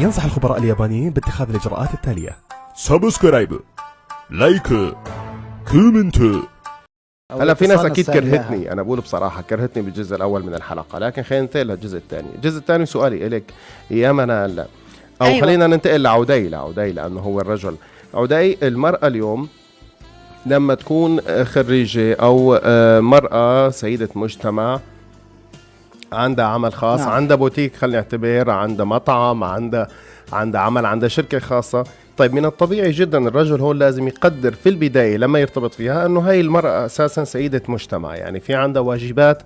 ينصح الخبراء اليابانيين باتخاذ الإجراءات التالية. subscribe like comment. هلا في ناس أكيد كرهتني. أنا بقول بصراحة كرهتني بالجزء الأول من الحلقة لكن خلينا ننتقل للجزء الثاني. الجزء الثاني سؤالي الك يا منال. أو أيوة. خلينا ننتقل لعودي لعودي لأنه هو الرجل. عودي المرأة اليوم لما تكون خريجة أو آه، مرأة سيدة مجتمع عندها عمل خاص نعم. عندها بوتيك خلينا نعتبر عندها مطعم عندها عندها عمل عندها شركة خاصة طيب من الطبيعي جدا الرجل هون لازم يقدر في البداية لما يرتبط فيها إنه هاي المرأة أساسا سيده مجتمع يعني في عندها واجبات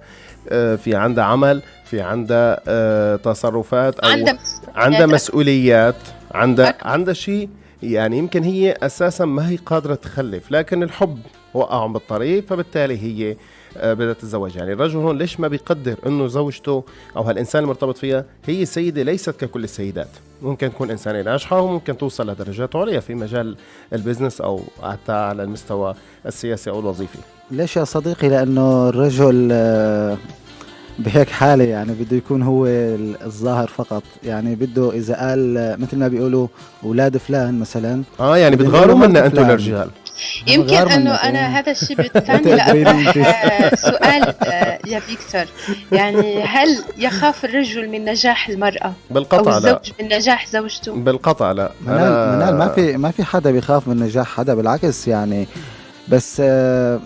آه، في عندها عمل في عندها آه، تصرفات أو عندها عندها مسؤوليات مسؤوليات عندها. عندها شيء يعني يمكن هي أساسا ما هي قادرة تخلف لكن الحب وقعهم بالطريق فبالتالي هي آه، بدها تتزوج. يعني الرجل هون ليش ما بيقدر إنه زوجته أو هالإنسان المرتبط فيها هي سيدة ليست ككل السيدات؟ ممكن تكون إنسانة ناجحة وممكن توصل لدرجات عليا في مجال البزنس أو حتى على المستوى السياسي أو الوظيفي. ليش يا صديقي؟ لأنه الرجل آه، بهيك حالة يعني بده يكون هو ال- الظاهر فقط. يعني بده إذا قال آه، مثل ما بيقولوا أولاد فلان مثلا. آه يعني بتغاروا منا فلان. الرجال يمكن أنه أنا. هذا الشيء بالثاني. لاطرح آه، سؤال آه، يا فيكتور يعني هل يخاف الرجل من نجاح المرأة أو بالقطع لا الزوج من نجاح زوجته؟ بالقطع لا منال, منال ما في ما في حدا بيخاف من نجاح حدا بالعكس يعني بس آه،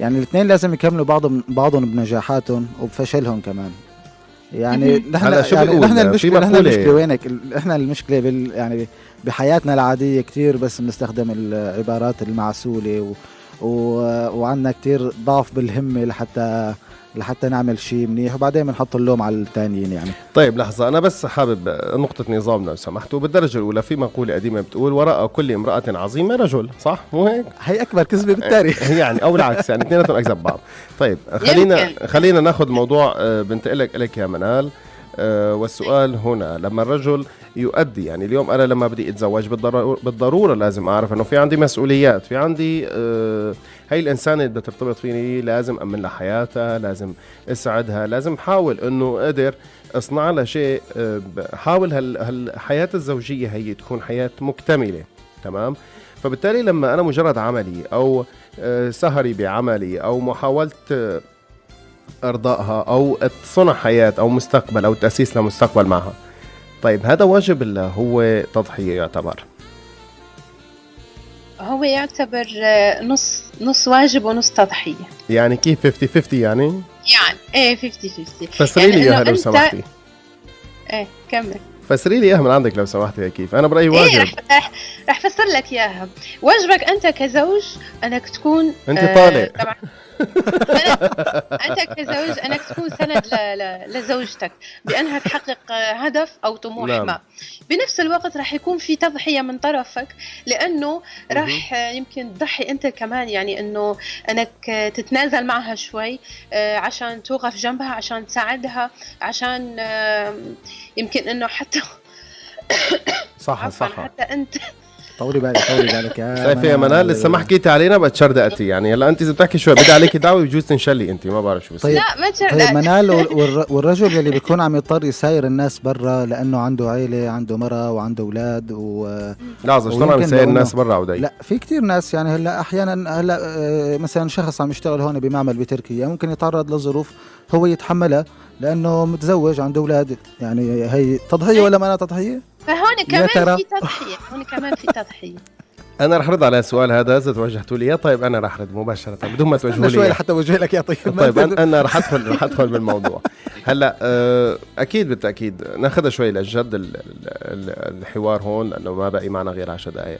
يعني الاثنين لازم يكملوا بعضهم بعضهم بنجاحاتهم وبفشلهم كمان يعني. نحن هلا شو يعني؟ نحن المشكلة نحن المشكلة وينك إحنا المشكلة بال يعني بحياتنا العادية كتير بس بنستخدم العبارات المعسولة و و وعندنا كتير ضعف بالهمة لحتى لحتى نعمل شيء منيح وبعدين بنحط اللوم على الثانيين يعني. طيب لحظة أنا بس حابب نقطة نظام لو سمحتوا. بالدرجة الأولى في مقولة قديمة بتقول وراء كل امرأة عظيمة رجل. صح؟ مو هيك؟ هي أكبر كذبة بالتاريخ. يعني أو العكس يعني اثنيناتهم أكذب بعض. طيب خلينا. خلينا ناخذ موضوع آه، بنتقل لك لك يا منال. والسؤال هنا لما الرجل يؤدي يعني اليوم أنا لما بدي أتزوج بالضرورة لازم أعرف إنه في عندي مسؤوليات في عندي آه هي الإنسانة اللي بدها ترتبط فيني لازم أمن لها حياتها لازم اسعدها لازم أحاول إنه أقدر أصنع لها شيء آه حاول هال هالحياة الزوجية هي تكون حياة مكتملة تمام؟ فبالتالي لما أنا مجرد عملي أو آه، سهري بعملي أو محاولة آه، أرضائها أو صنع حياة أو مستقبل أو تأسيس لمستقبل معها. طيب هذا واجب ولا هو تضحية يعتبر. هو يعتبر آه، نص نص واجب ونص تضحية. يعني كيف 50 50 يعني؟ يعني إيه 50 50 فسري لي يعني إياها لو سمحتي. إيه كمل. فسري لي إياها من عندك لو سمحتي كيف. أنا برأيي إيه واجب. رح رح رح فسر لك إياها. واجبك أنت كزوج أنك تكون أنت آه، طالق طبعا. أنت كزوج انك تكون سند لزوجتك بأنها تحقق هدف أو طموح نعم. ما. بنفس الوقت راح يكون في تضحية من طرفك لأنه راح يمكن تضحي أنت كمان يعني أنه أنك تتنازل معها شوي آه، عشان توقف جنبها عشان تساعدها عشان يمكن أنه حتى صح صح. حتى أنت طولي بالك طولي بالك يا شايفه يا منال. لسه ما حكيتي علينا بتشردقتي يعني هلا أنت إذا بتحكي شوي بدي عليكي دعوة بجوز تنشلي أنت ما بعرف شو بصير طيب. لا ما تشر... طيب منال وال- والر- والرجل يلي بيكون عم يضطر يساير الناس برا لأنه عنده عيلة عنده مرة وعنده أولاد و لحظة شلون عم لو الناس برا عودي لا في كتير ناس يعني هلا أحيانا هلا آه، مثلا شخص عم يشتغل هون بمعمل بتركيا ممكن يتعرض لظروف هو يتحملها لأنه متزوج عنده أولاد. يعني هي تضحية ولا ما تضحية؟ فهون يا كمان ترى. في تضحية هون كمان في تضحية. أنا رح رد على السؤال هذا إذا توجهتوا لي. طيب أنا رح رد مباشرة. بدون ما توجهوا لي. شوي. لحتى أوجه لك يا طيب طيب أنا رح ادخل رح أدخل بالموضوع. هلأ آه، أكيد بالتأكيد نأخذها شوي للجد ال- ال- الحوار هون لأنه ما بقي معنا غير 10 دقائق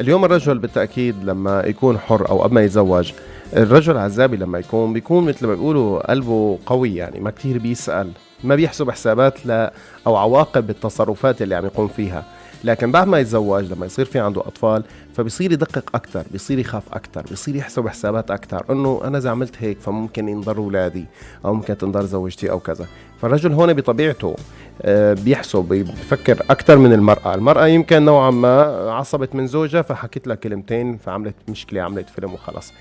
اليوم الرجل بالتأكيد لما يكون حر أو قبل ما يتزوج الرجل عزابي لما يكون بيكون مثل ما بيقولوا قلبه قوي يعني ما كتير بيسأل. ما بيحسب حسابات ل أو عواقب التصرفات اللي عم يقوم فيها. لكن بعد ما يتزوج لما يصير في عنده أطفال فبصير يدقق أكثر بصير يخاف أكثر بصير يحسب حسابات أكثر إنه أنا إذا عملت هيك فممكن ينضر أولادي أو ممكن تنضر زوجتي أو كذا. فالرجل هون بطبيعته آه، بيحسب بيفكر أكثر من المرأة. المرأة يمكن نوعا ما عصبت من زوجها فحكت لها كلمتين فعملت مشكلة عملت فيلم وخلص.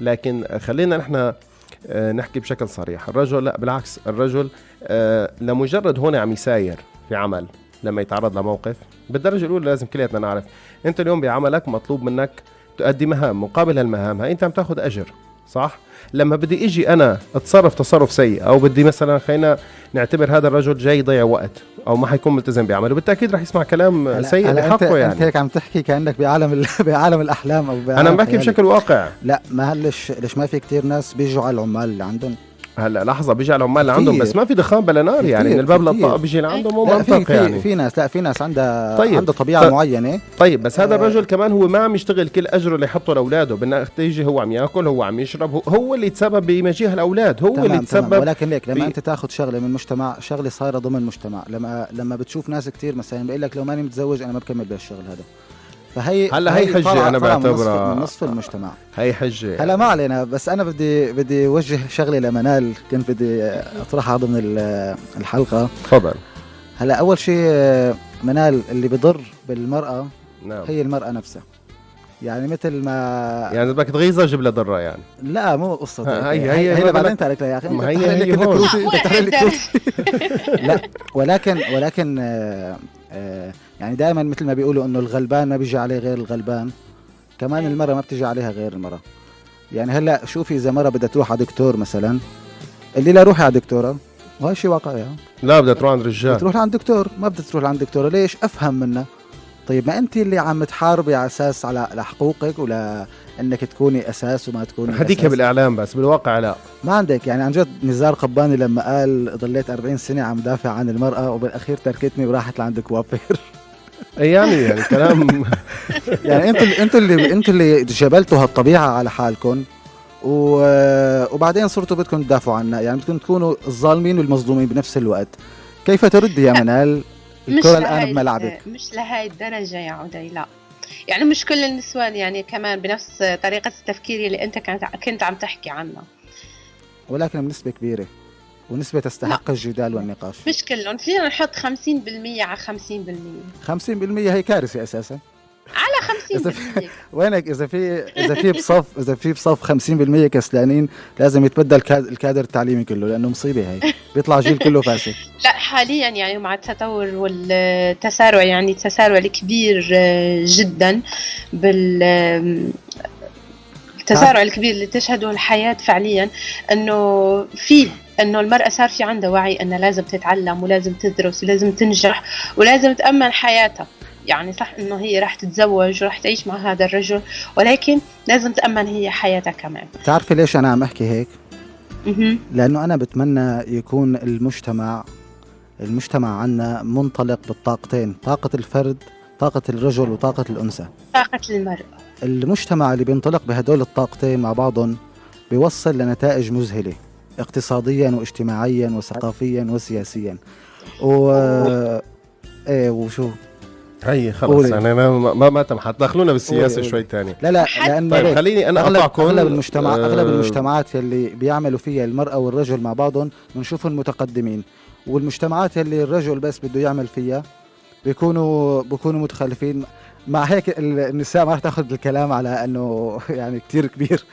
لكن خلينا نحن نحكي بشكل صريح. الرجل لا بالعكس الرجل آه، لمجرد هون عم يساير في عمل لما يتعرض لموقف بالدرجة الأولى لازم كلياتنا نعرف أنت اليوم بعملك مطلوب منك تؤدي مهام مقابل هالمهام هاي أنت عم تاخذ أجر. صح؟ لما بدي إجي أنا أتصرف تصرف سيء أو بدي مثلا خلينا نعتبر هذا الرجل جاي يضيع وقت أو ما حيكون ملتزم بعمله بالتأكيد رح يسمع كلام سيء بحقه يعني. أنت هيك عم تحكي كأنك بعالم ال- بعالم الأحلام أو بعالم أنا بحكي. بشكل واقع. لا ما هلش ليش ما في كتير ناس بيجوا على العمال اللي عندهم هلا لحظة بيجي على العمال عندهم. بس ما في دخان بلا نار يعني من الباب. للطاقة بيجي لعندهم مو منطق في, يعني في ناس لا في ناس عندها طيب. عندها طبيعة طب- معينة طيب بس هذا آه. الرجل كمان هو ما عم يشتغل كل أجره اللي يحطه لاولاده بالنتيجه هو عم يأكل هو عم يشرب هو, هو اللي تسبب بمجيء الأولاد هو اللي تسبب ولكن ليك لما أنت تأخذ شغلة من مجتمع شغلة صايرة ضمن مجتمع لما لما بتشوف ناس كتير مثلا بيقول لك لو ماني متزوج أنا ما بكمل بهالشغل هذا فهي هلا هي من نصف- بعتبرها- من نصف المجتمع. هي حجة. هلا ما علينا بس أنا بدي بدي اوجه شغله لمنال. كنت بدي اطرحها ضمن ال- الحلقة. تفضل. هلا أول شيء منال اللي بضر بالمرأة نعم. هي المرأة نفسها. يعني مثل ما يعني بدك تغيظها جيب لها ضره يعني. لا مو قصة. هي- هي هي- هي ما بعدين لها يا أخي. ما هي- هي هون. لا ولكن ولكن آه، آه، يعني دائما مثل ما بيقولوا إنه الغلبان ما بيجي عليه غير الغلبان. كمان المرأة ما بتجي عليها غير المرأة يعني هلأ شوفي إذا مرة بدها تروح على دكتور مثلا؟ اللي لا روحي على دكتورة. وهي شيء واقعي. لا بدها تروح عند رجال. بتروح لعند دكتور. ما بدها تروح لعند دكتورة. ليش؟ أفهم منها. طيب ما انت اللي عم تحاربي على أساس على على حقوقك ولا إنك تكوني أساس وما تكوني أساس. بالإعلام بس بالواقع لا. ما عندك. يعني عن جد نزار قباني لما قال ضليت 40 سنة عم دافع عن المرأة وبالأخير تركتني وراحت لعند كوافير يعني يعني كلام. يعني أنتوا اللي أنتوا اللي أنتوا اللي جبلتوا هالطبيعة على حالكم و... وبعدين صرتوا بدكم تدافعوا عنها يعني بدكم تكونوا الظالمين والمظلومين بنفس الوقت. كيف تردي يا منال؟ مش الكرة الآن لهاي بملعبك. مش لهاي الدرجة يا عدي لا. يعني مش كل النسوان يعني كمان بنفس طريقة التفكير اللي أنت كنت كنت عم تحكي عنها. ولكن بنسبة كبيرة. ونسبة تستحق الجدال والنقاش. مش كلهم فينا نحط 50% على 50% 50% هي كارثة أساسا. على إذا 50% وينك؟ إذا في إذا في بصف إذا في بصف 50% كسلانين لازم يتبدل الكاد- الكادر التعليمي كله لأنه مصيبة هي. بيطلع جيل كله فاسد. لا حاليا يعني مع التطور والتسارع يعني التسارع الكبير آه، جدا بال التسارع الكبير اللي تشهده الحياة فعليا إنه فيه إنه المرأة صار في عندها وعي إنها لازم تتعلم ولازم تدرس ولازم تنجح ولازم تأمن حياتها. يعني صح إنه هي راح تتزوج وراح تعيش مع هذا الرجل ولكن لازم تأمن هي حياتها كمان. بتعرفي ليش أنا عم أحكي هيك. لأنه أنا بتمنى يكون المجتمع المجتمع عنا منطلق بالطاقتين طاقة الفرد طاقة الرجل وطاقة الأنثى. طاقة المرأة. المجتمع اللي بينطلق بهدول الطاقتين مع بعضهم بيوصل لنتائج مذهلة اقتصاديا واجتماعيا وثقافيا وسياسيا و إيه وشو هي خلص قولي. يعني أنا ما ما, ما تم حتدخلونا بالسياسة قولي، شوي. تاني لا لا لأن طيب؟ خليني أنا اقطعكم أغلب المجتمع آه، أغلب المجتمعات يلي بيعملوا فيها المرأة والرجل مع بعضهم بنشوفهم متقدمين والمجتمعات يلي الرجل بس بده يعمل فيها بيكونوا بيكونوا متخلفين مع هيك ال- النساء ما رح تاخذ الكلام على انه يعني كتير كبير.